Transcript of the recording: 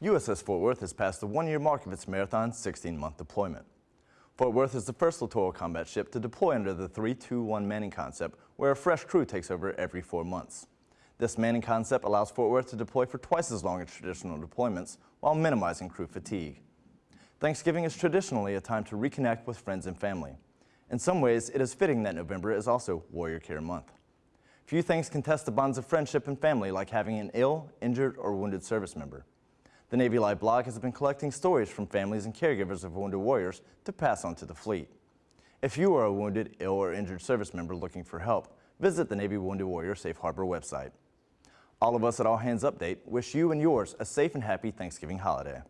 USS Fort Worth has passed the one-year mark of its marathon 16-month deployment. Fort Worth is the first littoral combat ship to deploy under the 3-2-1 manning concept, where a fresh crew takes over every four months. This manning concept allows Fort Worth to deploy for twice as long as traditional deployments, while minimizing crew fatigue. Thanksgiving is traditionally a time to reconnect with friends and family. In some ways, it is fitting that November is also Warrior Care Month. Few things can test the bonds of friendship and family like having an ill, injured, or wounded service member. The Navy Live blog has been collecting stories from families and caregivers of wounded warriors to pass on to the fleet. If you are a wounded, ill, or injured service member looking for help, visit the Navy Wounded Warrior Safe Harbor website. All of us at All Hands Update wish you and yours a safe and happy Thanksgiving holiday.